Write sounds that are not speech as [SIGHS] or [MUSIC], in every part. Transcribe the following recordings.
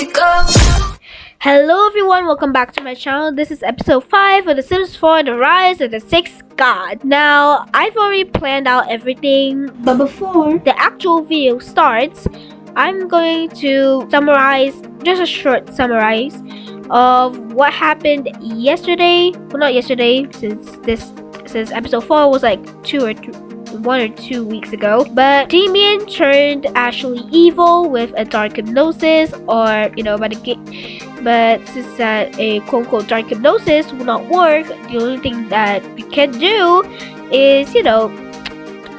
go. Hello everyone, welcome back to my channel. This is episode 5 of The Sims 4 The Rise of the Sixth God. Now, I've already planned out everything, but before the actual video starts, I'm going to summarize, just a short summarize of what happened yesterday. Well, not yesterday, since this since episode 4 was like 2 or 2 one or two weeks ago. But Damien turned actually evil with a dark hypnosis, or you know, game. But since that a quote unquote dark hypnosis will not work, the only thing that we can do is you know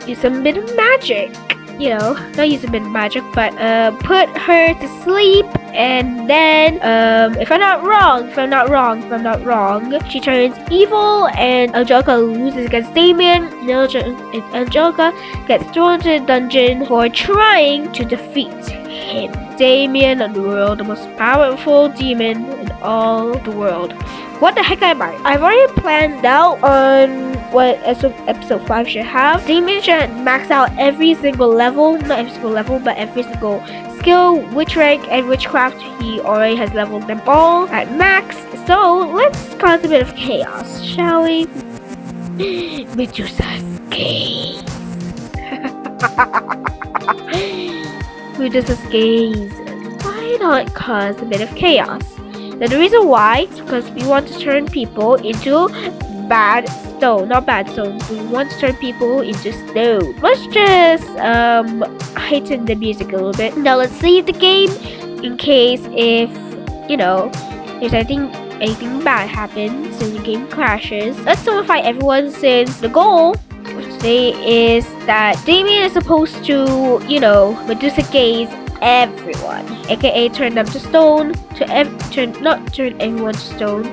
use some bit of magic you know, not of magic, but uh, put her to sleep. And then, um, if I'm not wrong, if I'm not wrong, if I'm not wrong, she turns evil and Angelica loses against Damien. And Angelica gets thrown into the dungeon for trying to defeat him. Damien Underworld, the most powerful demon in all the world. What the heck am I? I've already planned out on what episode 5 should have. Demon should max out every single level, not every single level, but every single skill, witch rank, and witchcraft. He already has leveled them all at max. So let's cause a bit of chaos, shall we? [LAUGHS] Medusa's gaze. [LAUGHS] Medusa's gaze. Why not cause a bit of chaos? Now the reason why is because we want to turn people into bad stone, not bad stone. We want to turn people into stone. Let's just um heighten the music a little bit. Now let's save the game in case if you know there's anything anything bad happens and the game crashes. Let's notify everyone since the goal today is that Damien is supposed to, you know, Medusa gaze everyone, aka turn them to stone, to ev turn not turn everyone to stone.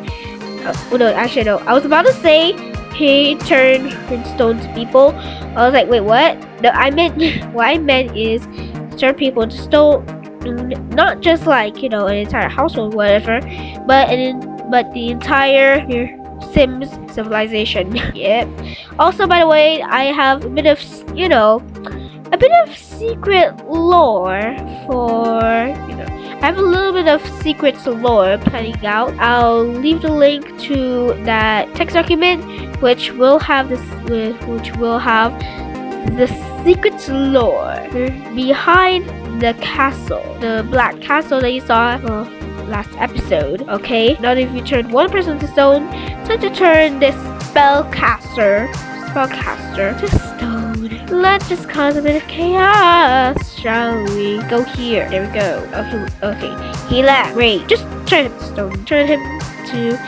Oh no, actually no. I was about to say he turned stone to people. I was like, wait, what? No, I meant [LAUGHS] what I meant is turn people to stone, not just like you know an entire household, whatever, but an but the entire Sims civilization. [LAUGHS] yep. Also, by the way, I have a bit of you know a bit of secret lore for, you know, I have a little bit of secrets lore planning out. I'll leave the link to that text document, which will have this, which will have the secret lore behind the castle, the black castle that you saw uh, last episode. Okay, now if you turn one person to stone, time to turn this spellcaster, spellcaster to stone. Let's just cause a bit of chaos, shall we? Go here. There we go. Okay, okay. He left. Great. Just turn him to stone. Turn him to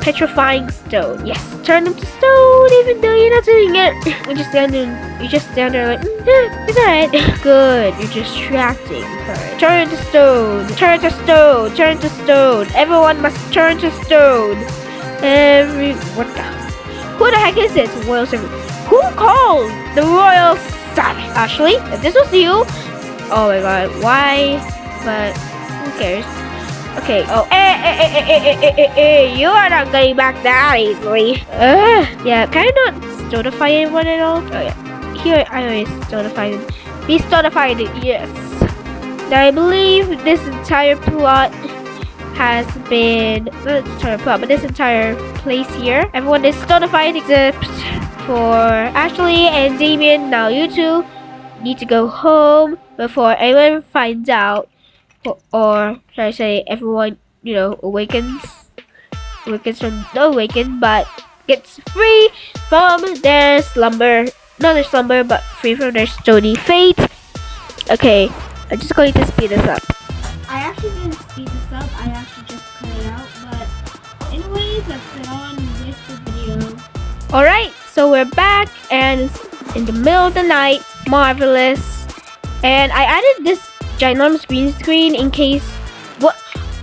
petrifying stone. Yes, turn him to stone, even though you're not doing it. [LAUGHS] You just stand there. You just stand there like, mm, it's alright. [LAUGHS] Good. You're distracting her. Turn to stone. Turn to stone. Turn to stone. Everyone must turn to stone. Every what the? Who the heck is this? Royal. Who called the royal service? Ashley, if this was you, oh my god, why? But who cares? Okay. Oh, eh, eh, eh, eh, eh, eh, eh, eh, you are not getting back that easily. Uh, yeah, can I not notify anyone at all? Oh yeah, here I always notify them. Be notified, yes. Now I believe this entire plot has been not entire plot, but this entire place here. Everyone is notified except for Ashley and Damien. Now you two need to go home before anyone finds out, or, or should I say, everyone you know awakens, awakens from no awaken, but gets free from their slumber. Not their slumber, but free from their stony fate. Okay, I'm just going to speed this up. I actually didn't speed this up. I actually just cut it out. But anyways, let's get on with the video. Alright, we're back and in the middle of the night. Marvelous. And I added this ginormous green screen in case what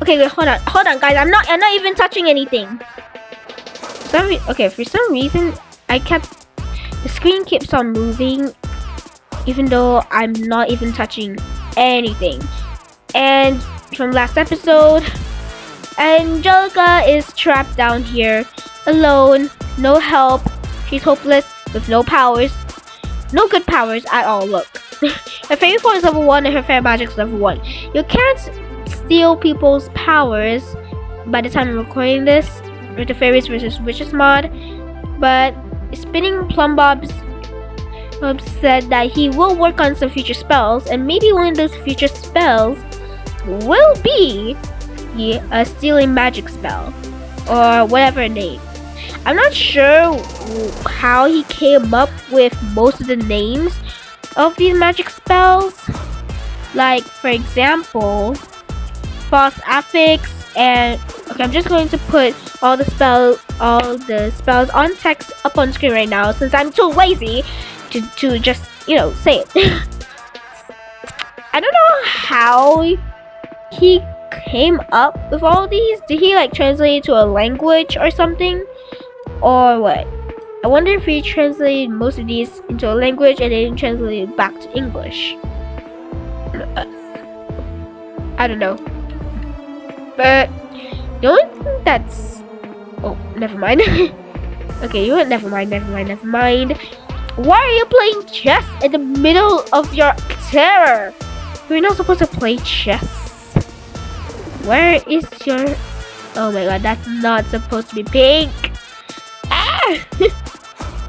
okay wait hold on hold on guys I'm not I'm not even touching anything. Some okay for some reason I kept the screen keeps on moving even though I'm not even touching anything. And from last episode Angelica is trapped down here alone, no help, She's hopeless with no powers. No good powers at all, look. [LAUGHS] her fairy form is level 1 and her fair magic is level 1. You can't steal people's powers by the time I'm recording this with the fairies versus witches mod. But SpinningPlumbobs said that he will work on some future spells, and maybe one of those future spells will be a stealing magic spell or whatever name. I'm not sure how he came up with most of the names of these magic spells. Like, for example, false affix and okay, I'm just going to put all the spell all the spells on text up on screen right now since I'm too lazy to, to just, you know, say it. [LAUGHS] I don't know how he came up with all these. Did he like translate it to a language or something? Or what? I wonder if he translated most of these into a language and then translated it back to English. Uh, I don't know. But the only thing that's oh never mind. [LAUGHS] okay, you never mind, never mind, never mind. Why are you playing chess in the middle of your terror? You're not supposed to play chess. Where is your... Oh my god, that's not supposed to be pink. Ah!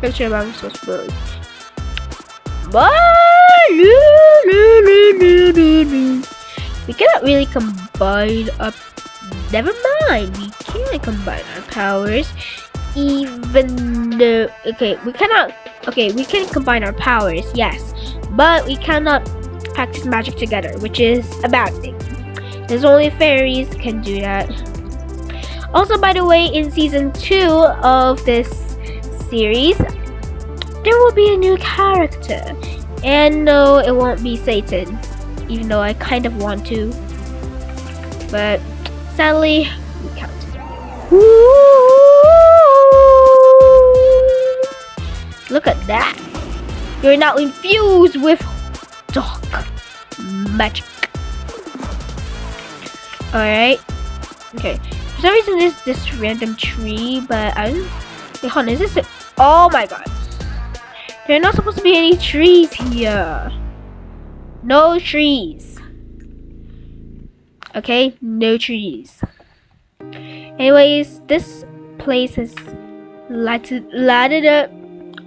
Picture I'm so spoiled. We cannot really combine up. Never mind, we can combine our powers even though okay we cannot okay we can combine our powers yes but we cannot practice magic together which is a bad thing there's only fairies can do that also by the way in season two of this series there will be a new character and no it won't be satan even though i kind of want to but sadly we can't Look at that. You're now infused with dark magic. Alright. Okay. For some reason there's this random tree, but I wait, hold on, is this oh my god. There are not supposed to be any trees here. No trees. Okay, no trees. Anyways, this place is lighted lighted up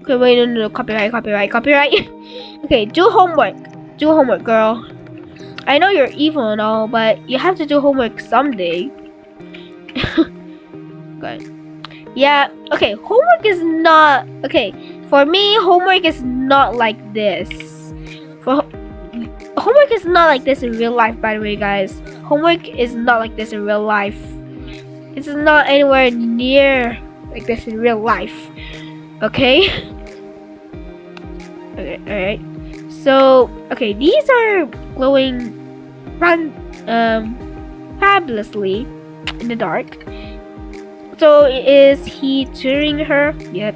Okay, wait, no, no, no, copyright, copyright, copyright. [LAUGHS] okay, do homework. Do homework, girl. I know you're evil and all, but you have to do homework someday. [LAUGHS] Good. Yeah, okay, homework is not... Okay, for me, homework is not like this. For Homework is not like this in real life, by the way, guys. Homework is not like this in real life. It's not anywhere near like this in real life. Okay? [LAUGHS] Okay, alright. So, okay, these are glowing run um fabulously in the dark. So is he tutoring her? Yep.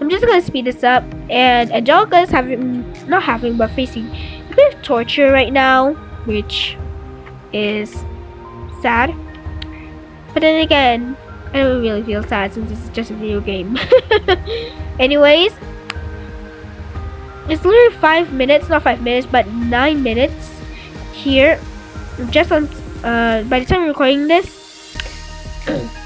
I'm just gonna speed this up and Angelica is having not having but facing a bit of torture right now, which is sad. But then again, I don't really feel sad since this is just a video game. [LAUGHS] Anyways, it's literally five minutes, not five minutes, but nine minutes here. Just on, uh, by the time I'm recording this, [CLEARS THROAT]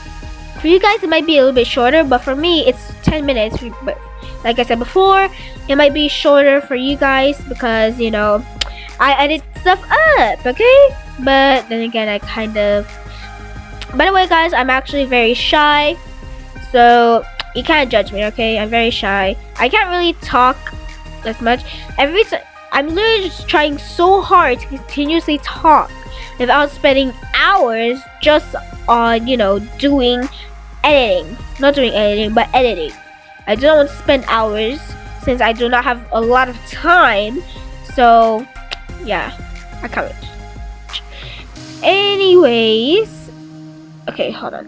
for you guys it might be a little bit shorter, but for me it's 10 minutes. But like I said before, it might be shorter for you guys because you know I edit stuff up, okay? But then again, I kind of. By the way, guys, I'm actually very shy, so you can't judge me, okay? I'm very shy. I can't really talk as much. Every time I'm literally just trying so hard to continuously talk without spending hours just on, you know, doing editing. Not doing editing, but editing. I don't want to spend hours since I do not have a lot of time. So, yeah, I can't. Anyways, okay, hold on.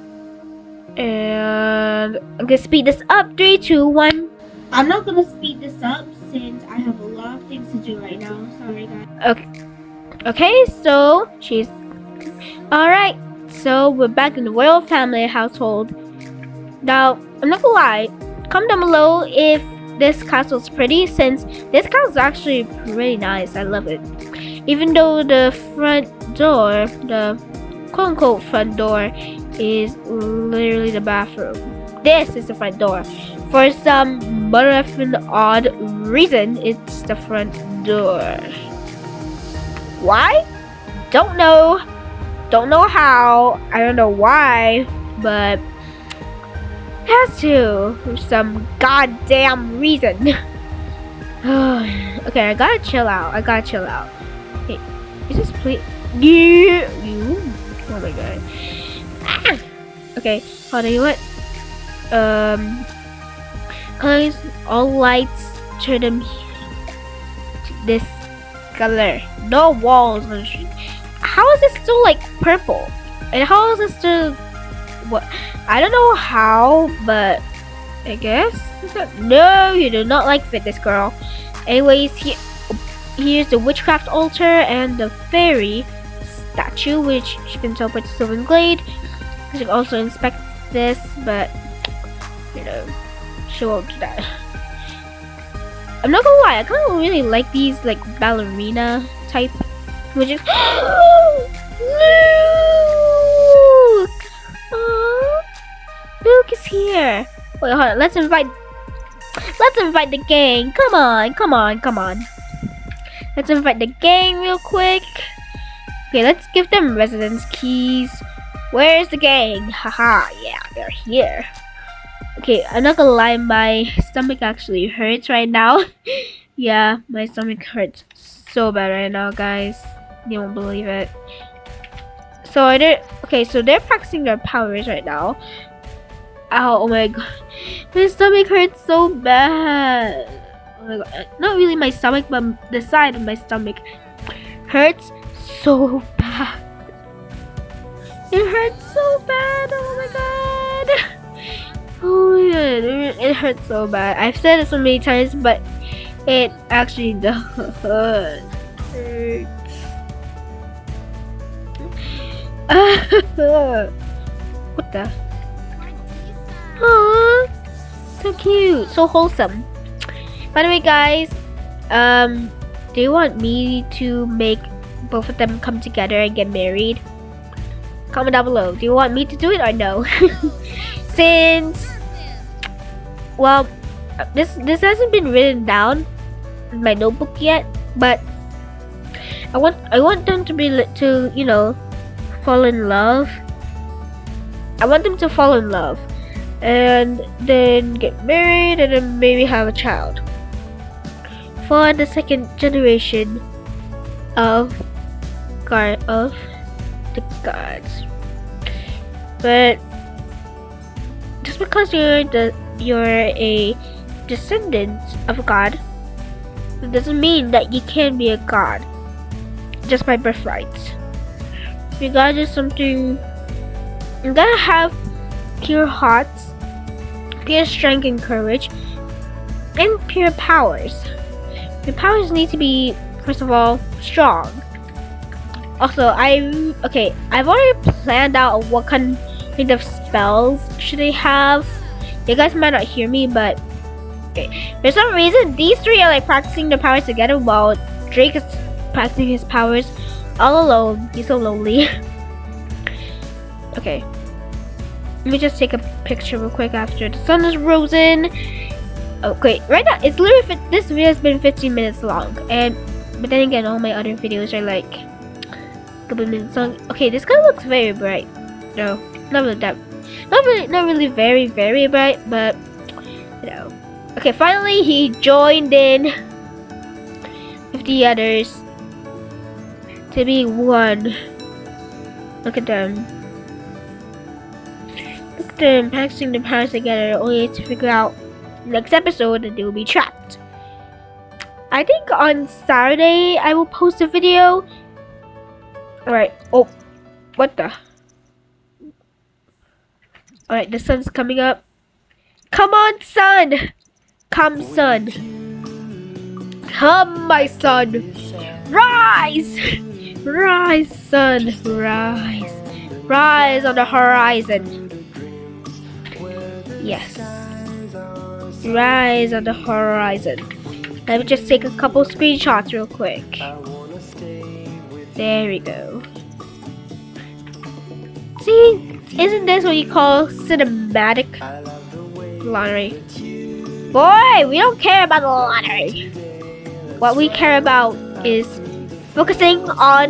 And I'm gonna speed this up. Three, two, one. I'm not gonna speed this up since I have a lot of things to do right now. Sorry, guys. Okay. Okay, so she's alright. So we're back in the royal family household. Now, I'm not gonna lie. Comment down below if this castle is pretty since this castle is actually pretty nice. I love it. Even though the front door, the quote unquote front door, is literally the bathroom. This is the front door. For some motherfucking odd reason, it's the front door. Why? Don't know. Don't know how. I don't know why, but has to for some goddamn reason. [SIGHS] [SIGHS] okay, I gotta chill out. I gotta chill out. Hey, is this please? You, you. Oh my god. Ah! Okay, hold on. You what? Um, colors all lights turn them this color. No walls. How is this still like purple? And how is this still what? I don't know how, but I guess. No, you do not like fitness, girl. Anyways, he, here's the witchcraft altar and the fairy statue, which you can by the Sylvan Glade. You can also inspect this, but you know, she won't do that. I'm not gonna lie, I kind of really like these like ballerina type, which is. [GASPS] is here. Wait, hold on. Let's invite. Let's invite the gang. Come on, come on, come on. Let's invite the gang real quick. Okay, let's give them residence keys. Where's the gang? Haha, yeah, they're here. Okay, I'm not gonna lie, my stomach actually hurts right now. [LAUGHS] yeah, my stomach hurts so bad right now, guys. You won't believe it. So they're okay. So they're practicing their powers right now. Ow, oh my god. My stomach hurts so bad. Oh my god. Not really my stomach, but the side of my stomach hurts so bad. It hurts so bad. Oh my god. [LAUGHS] Oh my god. It hurts so bad. I've said it so many times, but it actually [LAUGHS] does [LAUGHS] what the? Aww, so cute, so wholesome. By the way, guys, um, do you want me to make both of them come together and get married? Comment down below. Do you want me to do it or no? [LAUGHS] Since, well, this this hasn't been written down in my notebook yet, but I want I want them to be to you know fall in love. I want them to fall in love and then get married and then maybe have a child for the second generation of god of the gods but just because you're the you're a descendant of a god it doesn't mean that you can be a god just by birthright your guys is something you gotta have pure hearts pure strength and courage, and pure powers. Your powers need to be, first of all, strong. Also, I okay. I've already planned out what kind of spells should they have. You guys might not hear me, but okay. For some reason, these three are like practicing their powers together while Drake is practicing his powers all alone. He's so lonely. [LAUGHS] okay. Let me just take a picture real quick after the sun is risen. Okay, right now it's literally this video has been 15 minutes long, and but then again, all my other videos are like a couple minutes long. Okay, this guy looks very bright. No, not really that. Not really, not really very, very bright, but you know. Okay, finally he joined in with the others to be one. Look at them Look at them packaging the powers together, only to figure out next episode that they will be trapped. I think on Saturday I will post a video. Alright, oh, what the? Alright, the sun's coming up. Come on, sun! Come, sun. Come, my son. Rise! Rise, sun. Rise. Rise on the horizon. Yes. Rise on the horizon. Let me just take a couple screenshots real quick. There we go. See, isn't this what you call cinematic lottery? Boy, we don't care about the lottery. What we care about is focusing on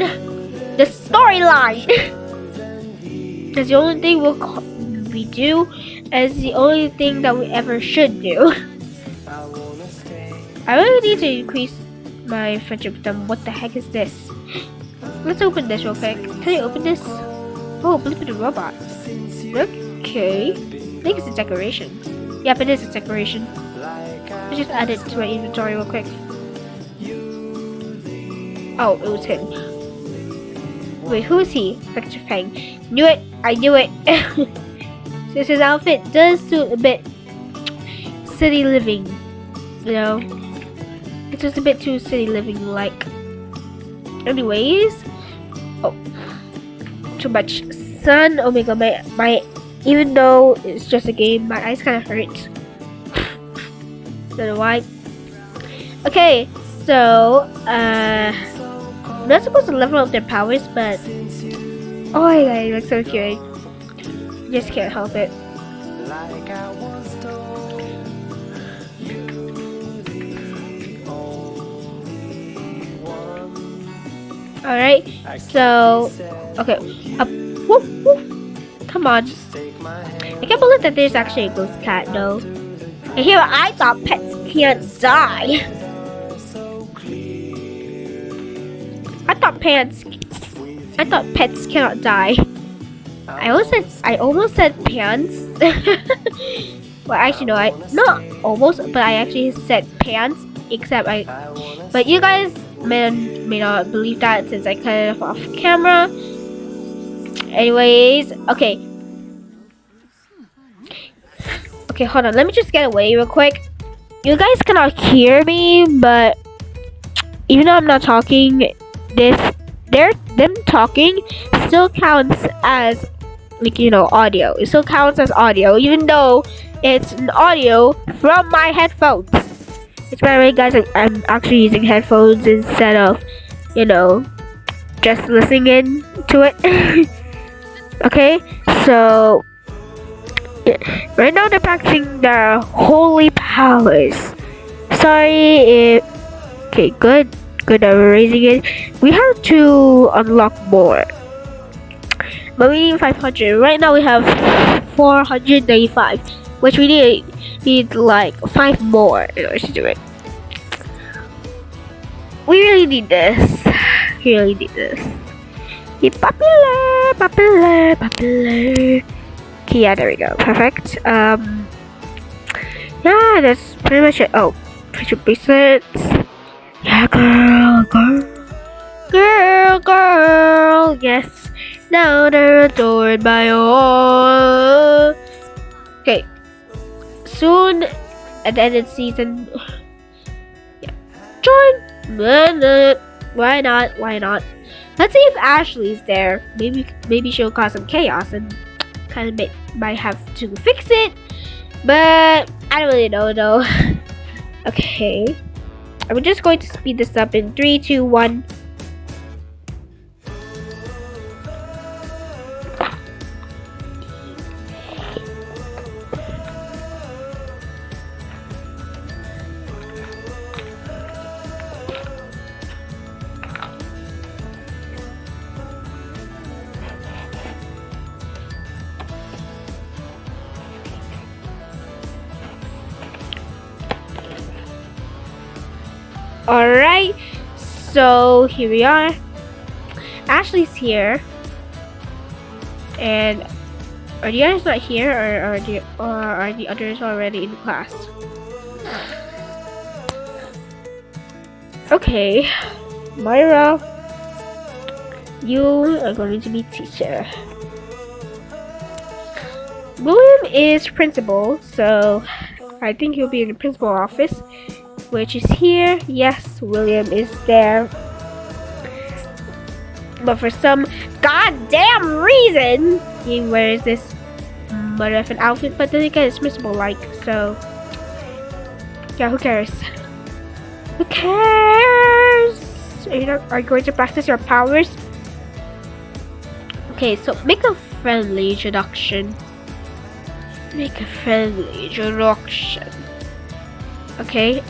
the storyline. [LAUGHS] That's the only thing we'll we do, and the only thing that we ever should do. [LAUGHS] I really need to increase my friendship with them. What the heck is this? Let's open this real quick. Can you open this? Oh, Blip the robot. Okay. I think it's a decoration. Yep, it is a decoration. Let's just add it to my inventory real quick. Oh, it was him. Wait, who is he? Victor Fang. Knew it! I knew it! [LAUGHS] Since his outfit does suit a bit city living, you know. It's just a bit too city living like. Anyways, oh, too much sun. Oh my god, my my. Even though it's just a game, my eyes kind of hurt. [LAUGHS] Don't know why. Okay, so uh, Not supposed to level up their powers, but oh my god, it looks so cute. Just can't help it. Alright, so, okay, up, come on. I can't believe that there's actually a ghost cat though. And here I thought pets can't die. [LAUGHS] I thought pets, I thought pets cannot die. I almost said I almost said pants. [LAUGHS] well, actually no, I not almost, but I actually said pants. Except I, but you guys may may not believe that since I cut it off camera. Anyways, okay. Okay, hold on. Let me just get away real quick. You guys cannot hear me, but even though I'm not talking, this they're them talking still counts as like you know audio. It still counts as audio even though it's an audio from my headphones. It's by the way guys I'm actually using headphones instead of you know just listening to it. [LAUGHS] Okay? So yeah. right now they're practicing their holy powers. Sorry if okay good good we're raising it. We have to unlock more. But we need 500 right now we have 495 which we need need like five more in order to do it. We really need this. [SIGHS] We really need this. Be popular popular popular. Okay yeah there we go. Perfect. Um yeah that's pretty much it. Oh picture bracelets yeah girl girl girl girl yes now they're adored by all. Okay. Soon, at the end of the season, [SIGHS] yeah. join. Why not? Why not? Let's see if Ashley's there. Maybe, maybe she'll cause some chaos and [TSK] kind of may, might have to fix it. But I don't really know though. [LAUGHS] okay. I'm just going to speed this up in 3, 2, 1. So here we are. Ashley's here. And are the others not here or are the or are the others already in class? Okay. Myra you are going to be teacher. William is principal, so I think he'll be in the principal office which is here. Yes, William is there. But for some goddamn reason, he wears this mother of an outfit, but then again, it's miserable like, so. Yeah, who cares? Who cares? Are you, not, are you going to practice your powers? Okay, so make a friendly introduction. Make a friendly introduction. Okay.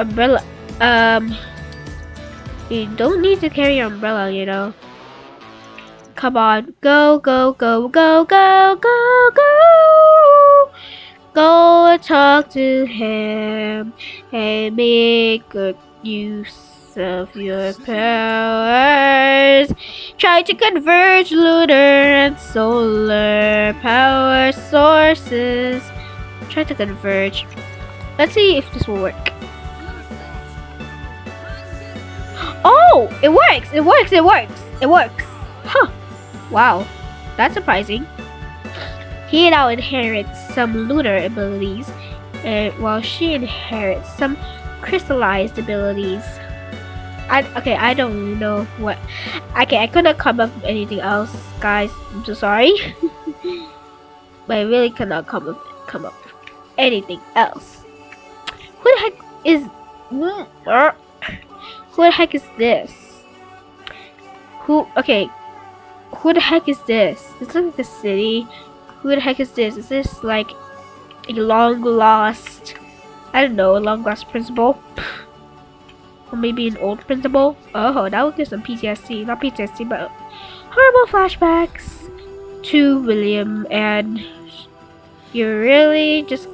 Umbrella. Um. You don't need to carry your umbrella, you know. Come on. Go, go, go, go, go, go, go. Go talk to him and make good use of your powers. Try to converge lunar and solar power sources. Try to converge. Let's see if this will work. Oh, it works! It works! It works! It works! Huh. Wow. That's surprising. He now inherits some lunar abilities, and while she inherits some crystallized abilities. I okay, I don't know what. Okay, I couldn't come up with anything else, guys. I'm so sorry, [LAUGHS] but I really cannot come up come up with anything else. Who the heck is? Hmm, uh, Who the heck is this? Who? Okay, who the heck is this? It's like the city. Who the heck is this? Is this like a long lost? I don't know, a long lost principal. or maybe an old principal. Oh, that would give some PTSD. Not PTSD, but horrible flashbacks to William and you're really just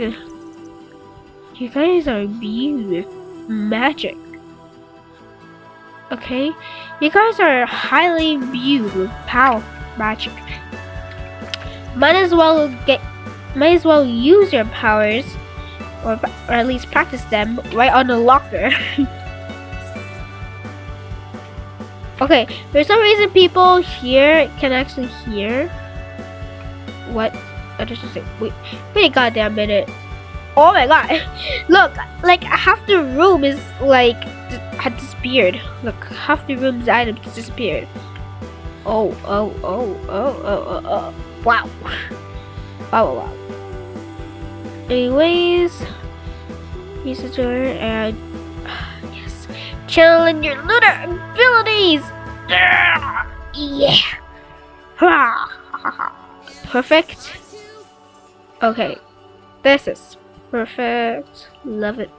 you guys are with magic. Okay? You guys are highly viewed with power magic. Might as well get might as well use your powers or, or at least practice them right on the locker. [LAUGHS] okay, for some reason people here can actually hear what I just say wait wait a goddamn minute. Oh my god. [LAUGHS] Look, like half the room is like had disappeared. Look, half the room's items disappeared. Oh, oh, oh, oh, oh, oh, oh. Wow. [LAUGHS] Wow, wow, wow. Anyways, use the door and yes, challenge your lunar abilities. Yeah. Perfect. Okay, this is perfect. Love it.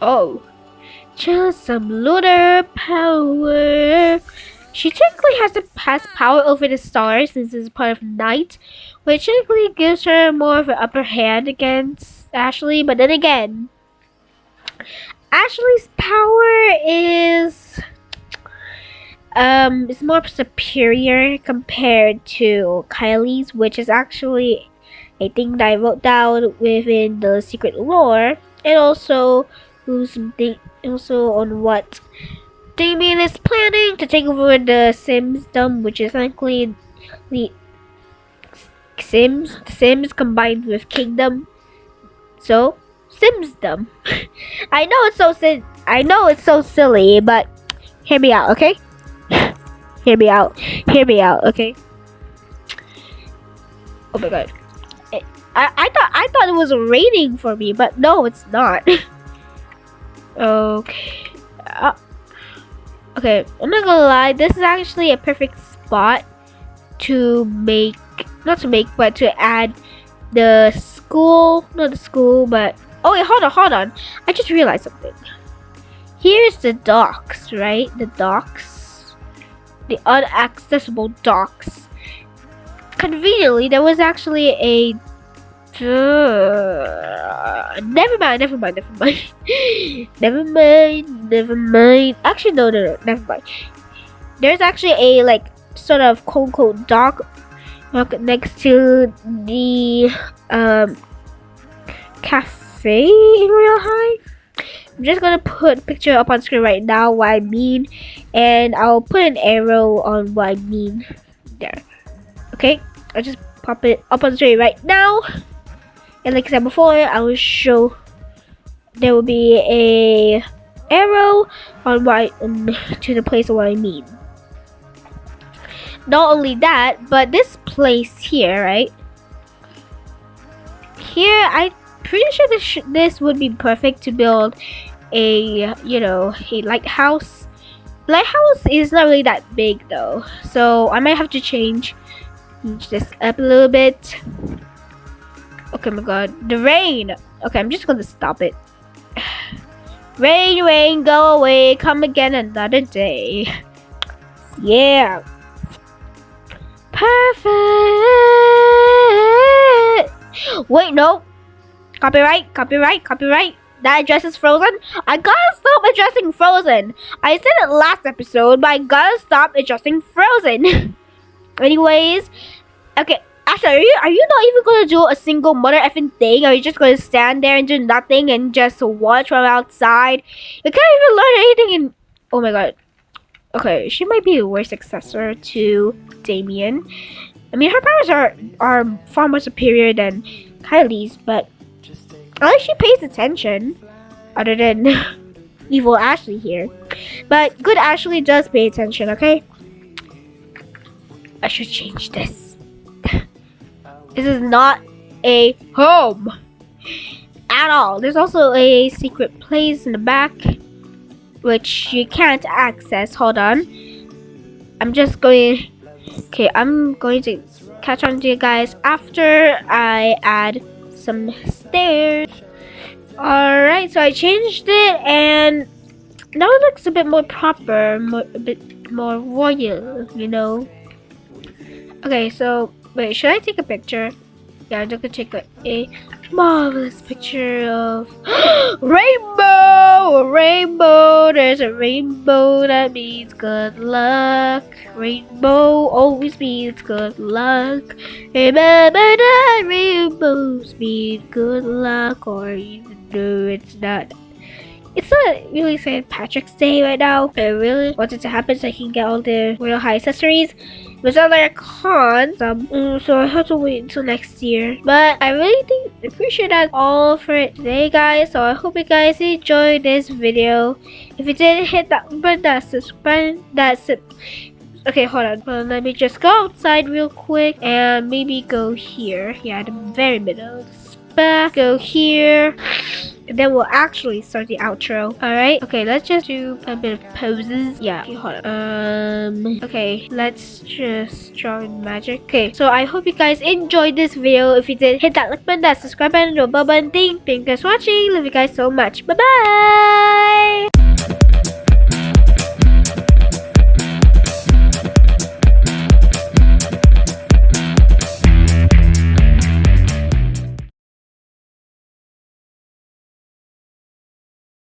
Oh, just some lunar power. She technically has to pass power over the stars since it's part of night, which technically gives her more of an upper hand against Ashley. But then again, Ashley's power is um is more superior compared to Kylie's, which is actually a thing that I wrote down within the secret lore, and also who's also on what Damien is planning to take over the Sims Simsdom, which is actually the Sims Sims combined with Kingdom. So Simsdom. [LAUGHS] I know it's so I know it's so silly, but hear me out, okay? [LAUGHS] hear me out. Hear me out, okay? Oh my god. I, I thought I thought it was raining for me, but no, it's not. [LAUGHS] okay. Uh, okay, I'm not gonna lie, this is actually a perfect spot to make, not to make, but to add the school, not the school, but, oh wait, hold on, hold on. I just realized something. Here's the docks, right? The docks. The unaccessible docks. Conveniently, there was actually a uh, never mind, never mind, never mind. [LAUGHS] never mind, never mind. Actually, no, no, no, never mind. There's actually a, like, sort of quote unquote dock next to the um, cafe in Royale High. I'm just gonna put picture up on screen right now what I mean, and I'll put an arrow on what I mean. Okay, I'll just pop it up on the screen right now. And like I said before, I will show there will be a arrow on right um, to the place of what I mean. Not only that, but this place here, right? Here, I'm pretty sure this this would be perfect to build a you know a lighthouse lighthouse is not really that big though, so I might have to change, change this up a little bit. Okay, oh my god, the rain. Okay, I'm just gonna stop it. [SIGHS] Rain, rain, go away, come again another day. Yeah. Perfect. Wait, no. Copyright, copyright, copyright. That address is Frozen. I gotta stop addressing Frozen. I said it last episode, but I gotta stop addressing Frozen. [LAUGHS] Anyways, okay. Actually, are you, are you not even gonna do a single mother effing thing? Are you just gonna stand there and do nothing and just watch from outside? You can't even learn anything in. Oh my god. Okay, she might be the worst successor to Damien. I mean, her powers are are far more superior than Kylie's, but least she pays attention. Other than [LAUGHS] evil Ashley here, but good Ashley does pay attention. Okay, I should change this. [LAUGHS] This is not a home at all. There's also a secret place in the back which you can't access. Hold on. I'm just going. Okay, I'm going to catch on to you guys after I add some stairs. Alright, so I changed it and now it looks a bit more proper, more, a bit more royal, you know. Okay, so Wait, should I take a picture? Yeah, I'm gonna take a, a marvelous picture of [GASPS] rainbow, rainbow. There's a rainbow that means good luck. Rainbow always means good luck. Remember that rainbows mean good luck, or though it's not it's not really St. Patrick's Day right now. I really wanted to happen so I can get all the Royale High accessories. It's not like a con, um, so I have to wait until next year. But I really think appreciate that all for it today, guys. So I hope you guys enjoyed this video. If you did, hit that button, that subscribe, that's it. Okay, hold on. Well, let me just go outside real quick and maybe go here. Yeah, the very middle. Back, go here then we'll actually start the outro. Alright? Okay, let's just do a bit of poses. Yeah, okay, hold on. Um, okay, let's just draw magic. Okay, so I hope you guys enjoyed this video. If you did, hit that like button, that subscribe button, and the bell button thing. Thank you guys for watching. Love you guys so much. Bye-bye!